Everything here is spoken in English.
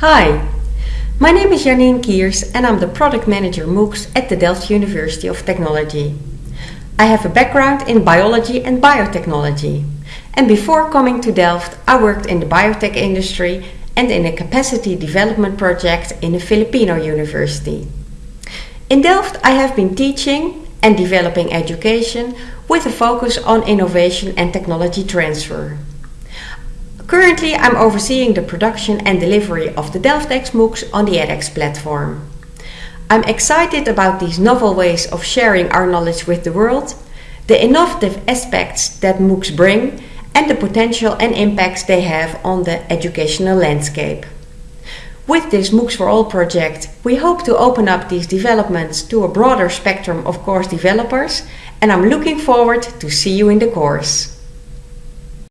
Hi, my name is Janine Kiers and I'm the Product Manager MOOCs at the Delft University of Technology. I have a background in biology and biotechnology. And before coming to Delft, I worked in the biotech industry and in a capacity development project in a Filipino university. In Delft, I have been teaching and developing education with a focus on innovation and technology transfer. Currently, I'm overseeing the production and delivery of the DelftX MOOCs on the edX platform. I'm excited about these novel ways of sharing our knowledge with the world, the innovative aspects that MOOCs bring, and the potential and impacts they have on the educational landscape. With this MOOCs for All project, we hope to open up these developments to a broader spectrum of course developers, and I'm looking forward to see you in the course.